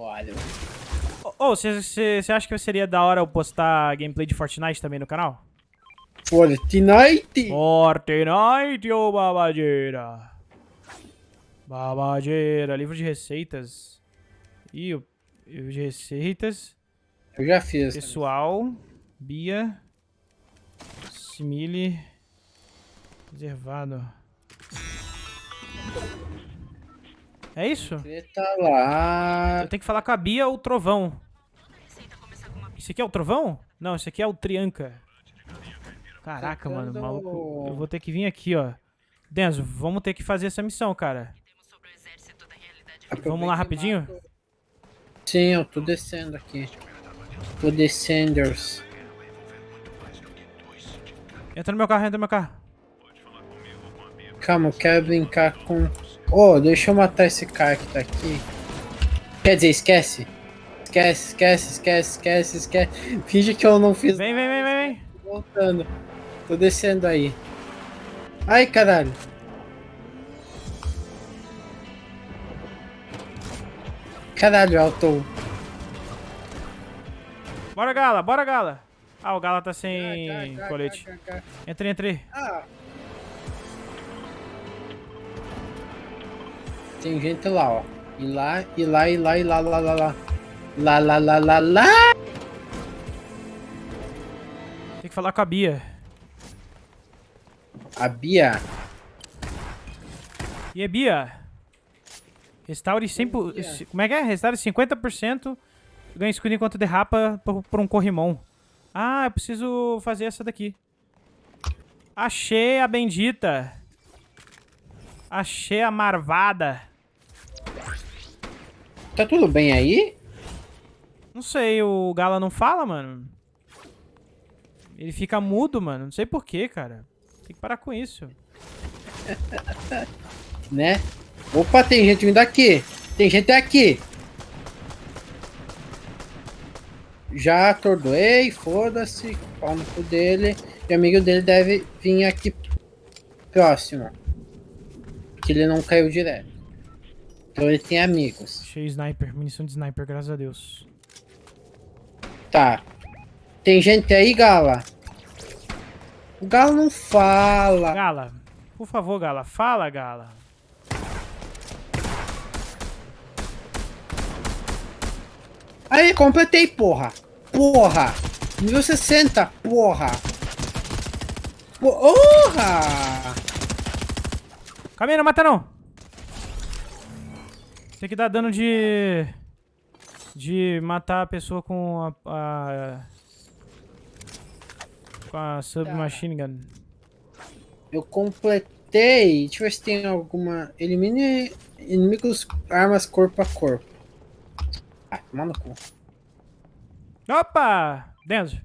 Olha. Ô, você acha que seria da hora eu postar gameplay de Fortnite também no canal? Fortnite! Fortnite, ô babadeira! Babadeira, livro de receitas. Ih, o livro de receitas. Eu já fiz. Pessoal, Bia, Simile, reservado. É isso? Tá lá. Eu tenho que falar com a Bia ou o Trovão. Esse aqui é o Trovão? Não, esse aqui é o Trianca. Caraca, mano, maluco. Eu vou ter que vir aqui, ó. Denzo, vamos ter que fazer essa missão, cara. Vamos lá rapidinho? Sim, eu tô descendo aqui. Tô descendo. Entra no meu carro, entra no meu carro. Calma, eu quero brincar com... Oh, deixa eu matar esse cara que tá aqui. Quer dizer, esquece. Esquece, esquece, esquece, esquece, esquece. Finge que eu não fiz Vem, vem, vem, vem, vem. Voltando. Tô descendo aí. Ai, caralho. Caralho, Alto. Bora, Gala, bora, Gala. Ah, o Gala tá sem colete. Entre, entre. Ah. Tem gente lá, ó. E lá, e lá, e lá, e lá, lá, lá, lá. Lá, lá, lá, lá, lá. Tem que falar com a Bia. A Bia? E a Bia? Restaure 100%. Como é que é? Restaure 50%. Ganha escudo enquanto derrapa por, por um corrimão. Ah, eu preciso fazer essa daqui. Achei a bendita. Achei a marvada. Tá tudo bem aí? Não sei, o Gala não fala, mano. Ele fica mudo, mano. Não sei porquê, cara. Tem que parar com isso. né? Opa, tem gente vindo aqui. Tem gente aqui. Já atordoei, foda-se. Pau no cu dele. E o amigo dele deve vir aqui próximo. Que ele não caiu direto. Então ele tem amigos. Cheio sniper, munição de sniper, graças a Deus. Tá. Tem gente aí, Gala? O Gala não fala. Gala, por favor, Gala. Fala, Gala. Aí, completei, porra. Porra. Nível 60, porra. Porra. Caminho, não mata não. Tem que dar dano de... De matar a pessoa com a... a com a submachine gun. Eu completei. Deixa eu ver se tem alguma... Elimine inimigos armas corpo a corpo. Ah, manda cu. Opa! Denzo.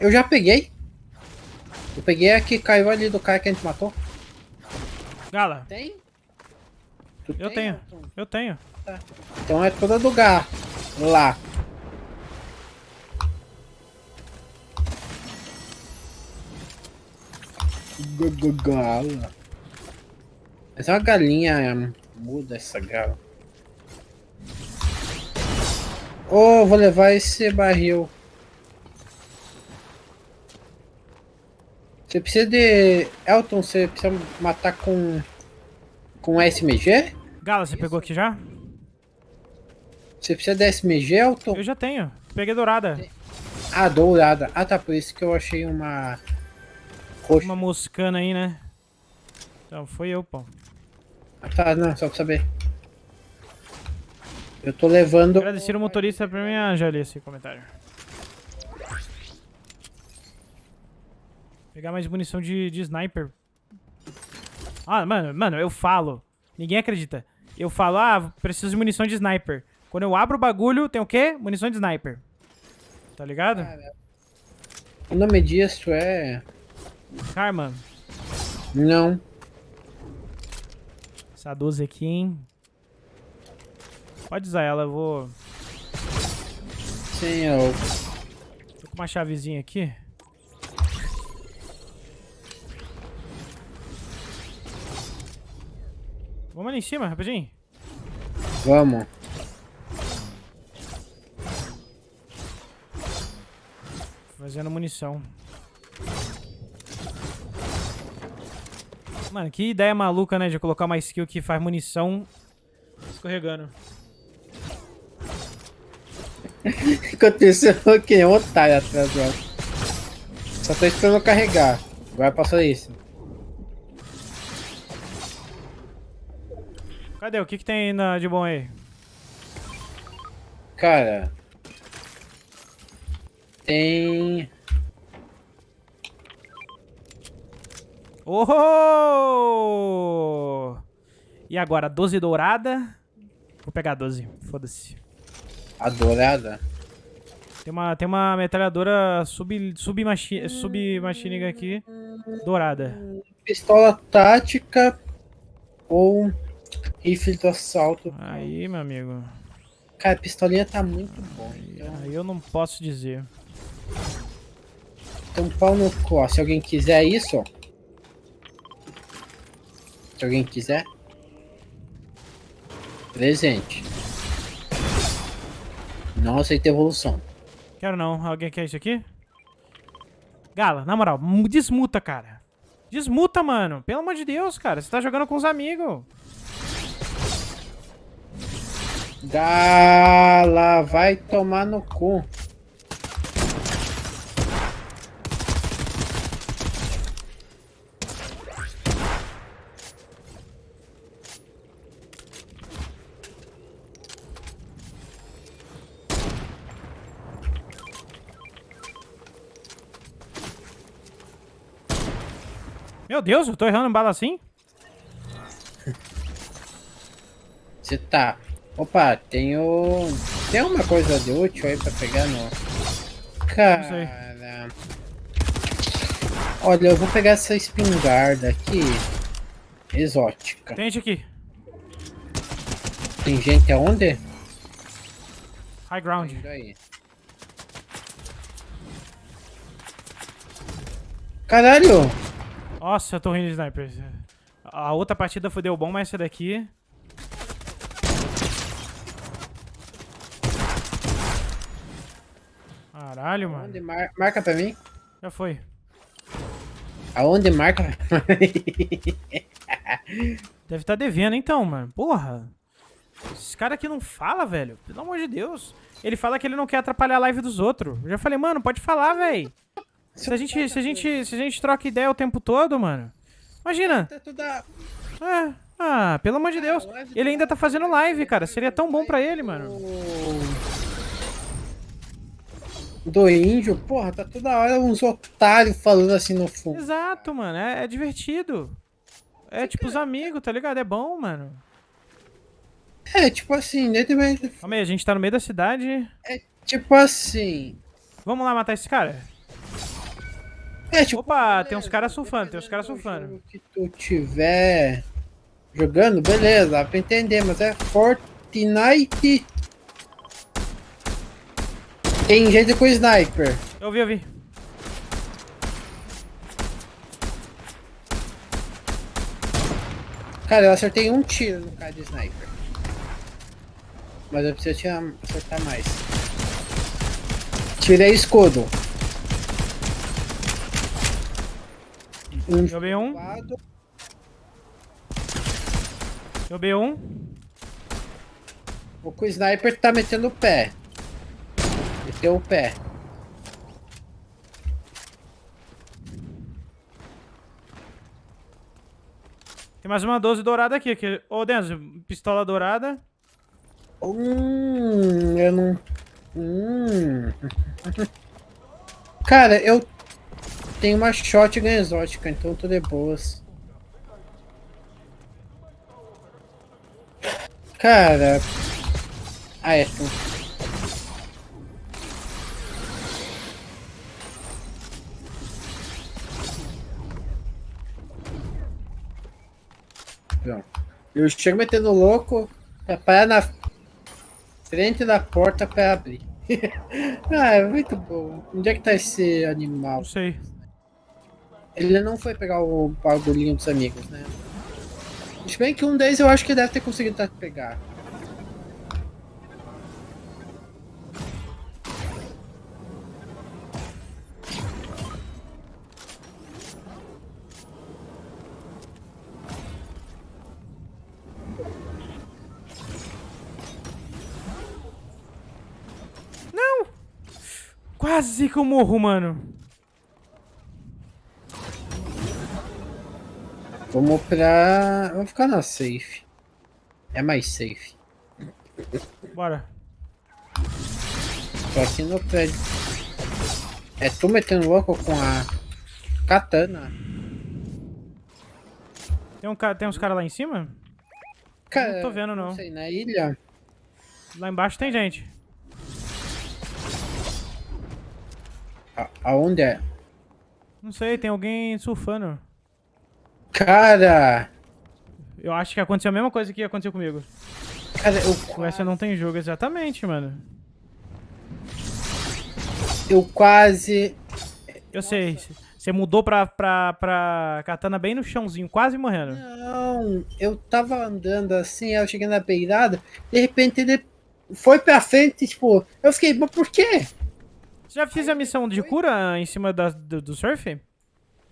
Eu já peguei. Eu peguei a que caiu ali do cara que a gente matou. Gala. Tem? Tu eu tem, tenho, eu tenho. Tá. Então é toda do gar. Lá. Gala. Essa é uma galinha muda essa gala. Oh, vou levar esse barril. Você precisa de... Elton, você precisa matar com... Com SMG? Gala, você Isso. pegou aqui já? Você precisa de SMG, Elton? Eu já tenho. Peguei dourada. Ah, dourada. Ah, tá. Por isso que eu achei uma... Roxa. Uma moscana aí, né? Então, foi eu, pô. Ah, tá. Não, só pra saber. Eu tô levando... Agradecer o motorista pra mim, já li esse comentário. Pegar mais munição de, de sniper. Ah, mano, mano, eu falo. Ninguém acredita. Eu falo, ah, preciso de munição de sniper. Quando eu abro o bagulho, tem o quê? Munição de sniper. Tá ligado? Cara, o nome disso é... Karma. Não. Essa 12 aqui, hein? Pode usar ela, eu vou... Sim, eu... Tô com uma chavezinha aqui. Vamos ali em cima, rapidinho. Vamos. Fazendo munição. Mano, que ideia maluca, né? De colocar uma skill que faz munição escorregando. Que aconteceu eu que nem um otário atrás dela. Só tô esperando carregar. Agora passou isso. Cadê? O que, que tem na, de bom aí? Cara. Tem. Oh! E agora, 12 dourada. Vou pegar 12, foda-se. A dourada? Tem uma, tem uma metralhadora sub, submachine sub aqui, dourada. Pistola tática ou rifle do assalto. Aí, meu amigo. Cara, a pistolinha tá muito bom. Então... Aí eu não posso dizer. Então pau no cu, Se alguém quiser isso, ó. Se alguém quiser. Presente. Não aceita evolução. Quero não. Alguém quer isso aqui? Gala, na moral, desmuta, cara. Desmuta, mano. Pelo amor de Deus, cara. Você tá jogando com os amigos. Gala, vai tomar no cu. Meu Deus, eu tô errando bala assim? Você tá. Opa, tenho. Tem uma coisa de útil aí pra pegar no. Cara. Olha, eu vou pegar essa espingarda aqui. Exótica. Tem gente aqui. Tem gente aonde? High ground. Caralho! Nossa, eu tô rindo de sniper. A outra partida foi deu bom, mas essa daqui... Caralho, mano. Aonde mar marca pra mim? Já foi. Aonde marca Deve estar tá devendo então, mano. Porra. Esse cara aqui não fala, velho. Pelo amor de Deus. Ele fala que ele não quer atrapalhar a live dos outros. Eu já falei, mano, pode falar, velho. Se a gente, se a gente, se a gente troca ideia o tempo todo, mano. Imagina. Tá é. Ah, pelo amor de Deus. Ele ainda tá fazendo live, cara. Seria tão bom pra ele, mano. Do índio, porra, tá toda hora uns otários falando assim no fundo. Exato, mano. É, é divertido. É tipo os amigos, tá ligado? É bom, mano. É, tipo assim, dentro Calma aí, a gente tá no meio da cidade. É tipo assim. Vamos lá matar esse cara? É, tipo, Opa, tem uns caras surfando, tem uns caras surfando. que tu tiver jogando, beleza, dá pra entender, mas é Fortnite. Tem gente com sniper. Eu vi, eu vi. Cara, eu acertei um tiro no cara de sniper. Mas eu preciso tirar, acertar mais. Tirei escudo. Um Joguei um. Joguei um. O sniper tá metendo o pé. O pé. Tem mais uma 12 dourada aqui. aqui. Ô, Denzo, pistola dourada. Hum, eu não... Hum. Cara, eu tem uma shotgun exótica, então tudo é boas. Cara... Ah, é Eu chego metendo louco, pra parar na frente da porta pra abrir. ah, é muito bom. Onde é que tá esse animal? Não sei. Ele não foi pegar o bagulhinho dos amigos, né? Se bem que um deles eu acho que deve ter conseguido pegar. Quase que eu morro, mano. Vamos pra... Vamos ficar na safe. É mais safe. Bora. Tô aqui no prédio. É tu metendo louco com a katana. Tem, um, ca- tem uns caras lá em cima? Cara, tô vendo, não. Não sei, na ilha. Lá embaixo tem gente. A- aonde é? Não sei, tem alguém surfando. Cara! Eu acho que aconteceu a mesma coisa que aconteceu comigo. Cara, eu, Com essa não tem jogo, exatamente, mano. eu quase. Eu sei. Você mudou pra, pra, pra katana bem no chãozinho, quase morrendo. Não, eu tava andando assim, eu cheguei na beirada, de repente ele foi pra frente, tipo, eu fiquei, mas por quê? Você já fez a missão de cura em cima da, do, do surf?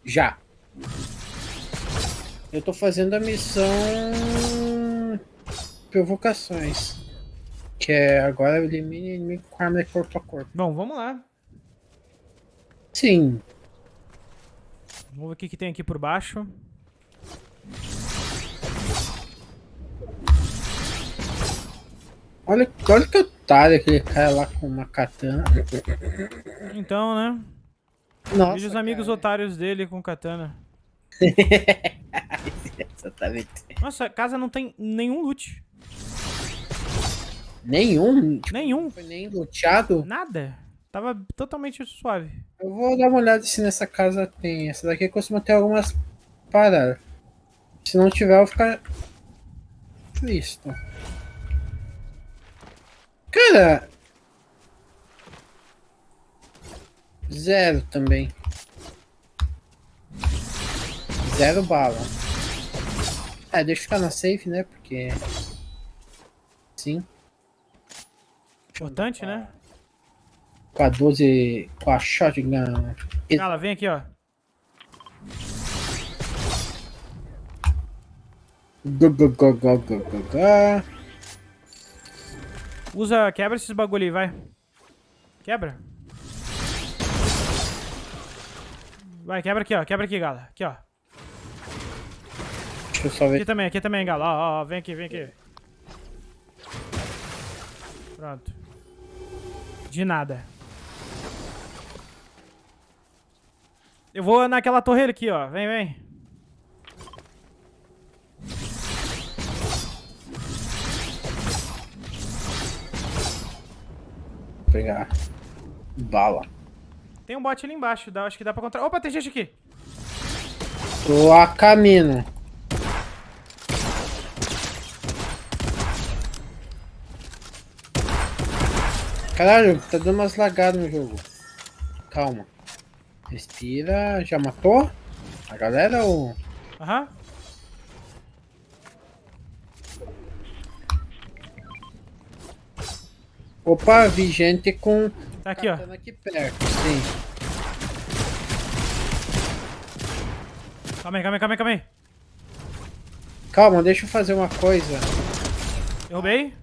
Já. Eu tô fazendo a missão provocações. Que é agora elimine inimigo com arma de corpo a corpo. Bom, vamos lá. Sim. Vamos ver o que, que tem aqui por baixo. Olha, olha que otário aquele cara lá com uma katana. Então, né? Nossa, Veja os amigos cara. otários dele com katana. Exatamente. Nossa, a casa não tem nenhum loot. Nenhum? Tipo, Nenhum. foi nem luteado? Nada. Tava totalmente suave. Eu vou dar uma olhada se nessa casa tem. Essa daqui costuma ter algumas paradas. Se não tiver, eu vou ficar triste. Cara. Zero também. Zero bala. É, deixa eu ficar na safe, né? Porque. Sim. Importante, né? Com a 12. Com a shotgun. Gala, vem aqui, ó. Go, go, go, go, go, go, go. Usa, quebra esses bagulho aí, vai. Quebra. Vai, quebra aqui, ó. Quebra aqui, Gala. Aqui, ó. Deixa eu só ver. Aqui também, aqui também, Gala. Ó, ó, ó. Vem aqui, vem aqui. Pronto. De nada. Eu vou naquela torre aqui, ó. Vem, vem. Pegar bala. Tem um bot ali embaixo. Dá, acho que dá pra contra... Opa, tem gente aqui. Tô a caminho. Caralho, tá dando umas lagadas no jogo. Calma. Respira. Já matou? A galera ou. Aham. Opa, vi gente com. Tá aqui, ó. aqui perto. Sim. Calma aí, calma aí, calma aí, calma aí. Calma, deixa eu fazer uma coisa. Derrubei.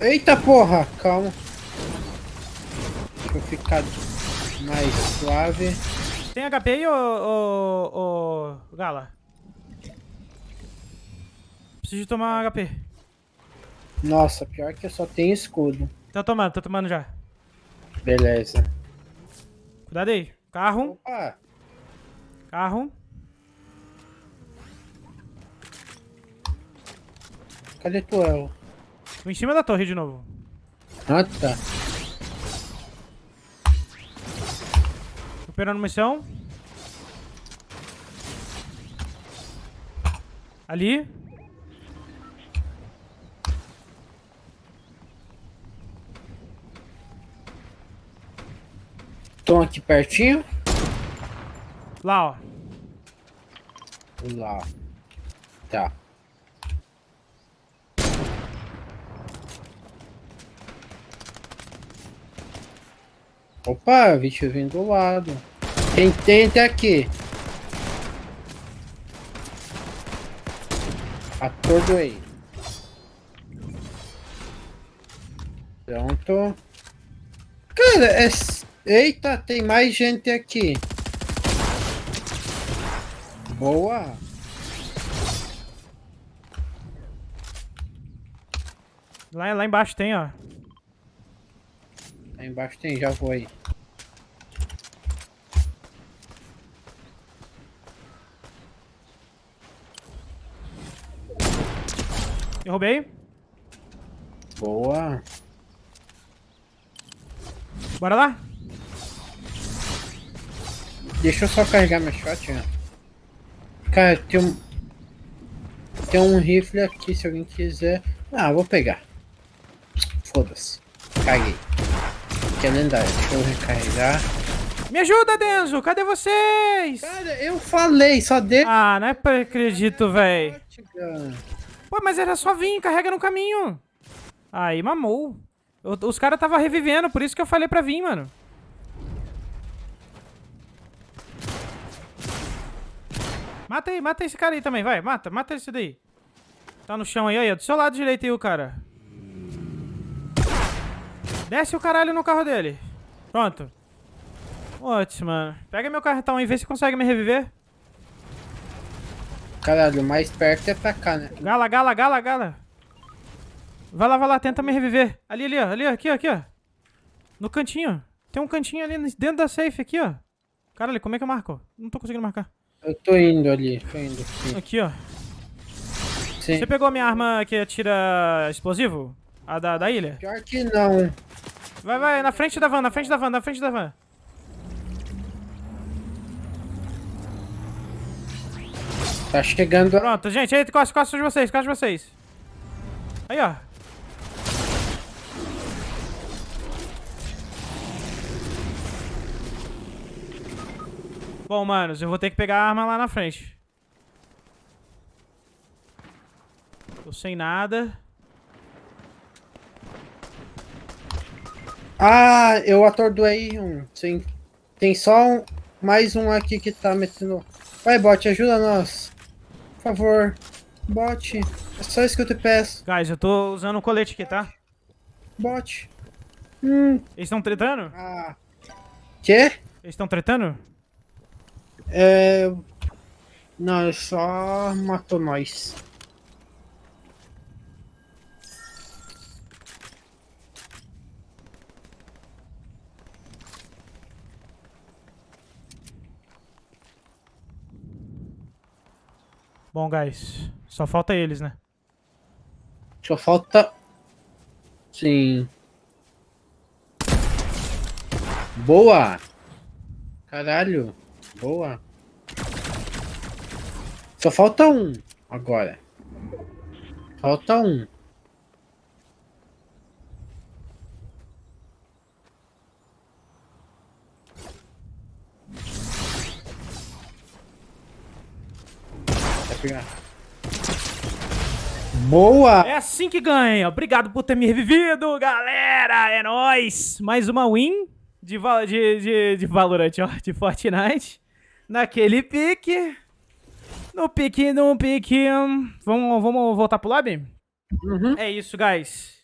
Eita porra! Calma. Deixa eu ficar mais suave. Tem HP aí, ô, ô, ô, Gala? Preciso tomar HP. Nossa, pior que eu só tenho escudo. Tô tomando, tô tomando já. Beleza. Cuidado aí. Carro, Opa! carro. Cadê tu, El? Tô em cima da torre de novo. Ah, tá. Recuperando missão. Ali. Estão aqui pertinho? Lá, ó. Lá. Tá. Opa, bicho vindo do lado. Quem tem até aqui? Atordoei. Pronto. Cara, é... Eita, tem mais gente aqui. Boa. Lá, lá embaixo tem, ó. Lá embaixo tem, já vou aí. Derrubei. Boa. Bora lá? Deixa eu só carregar meu shot, né? Cara, tem um... Tem um rifle aqui, se alguém quiser... Ah, vou pegar. Foda-se. Caguei. Que é lendário. Deixa eu recarregar. Me ajuda, Denzo! Cadê vocês? Cara, eu falei, só de... Ah, não é pra acredito, véi. Shotgun. Pô, mas era só vir, carrega no caminho. Aí, mamou. Os caras tava revivendo, por isso que eu falei pra vir, mano. Mata aí, mata esse cara aí também, vai. Mata, mata esse daí. Tá no chão aí, aí, ó, do seu lado direito aí o cara. Desce o caralho no carro dele. Pronto. Ótimo, mano. Pega meu cartão aí, vê se consegue me reviver. Caralho, o mais perto é pra cá, né? Gala, gala, gala, gala. Vai lá, vai lá, tenta me reviver. Ali, ali, ó. Ali, ó. Aqui, ó. Aqui, ó. No cantinho. Tem um cantinho ali dentro da safe, aqui, ó. Caralho, como é que eu marco? Não tô conseguindo marcar. Eu tô indo ali, tô indo aqui. Aqui, ó. Sim. Você pegou a minha arma que atira explosivo? A da, da ilha? Pior que não. Vai, vai, na frente da van, na frente da van, na frente da van. Tá chegando... Pronto, gente, aí, costa, costa de vocês, costa de vocês. Aí, ó. Bom, manos, eu vou ter que pegar a arma lá na frente. Tô sem nada. Ah, eu atordoei um. Sim. Tem só um, mais um aqui que tá metendo... Vai, bot, ajuda nós. Por favor. Bot. É só isso que eu te peço. Guys, eu tô usando um colete aqui, tá? Bot. Hum. Eles estão tretando? Ah. Quê? Eles estão tretando? É... Não, ele só matou nós. Bom, guys, só falta eles, né? Só falta... Sim. Boa! Caralho. Boa. Só falta um agora. Falta um. Vai pegar. Boa! É assim que ganha. Obrigado por ter me revivido, galera. É nóis. Mais uma win de, de, de, de Valorant, ó. De Fortnite. Naquele pique. No pique, no pique. Vamos, vamos voltar pro lobby? Uhum. É isso, guys.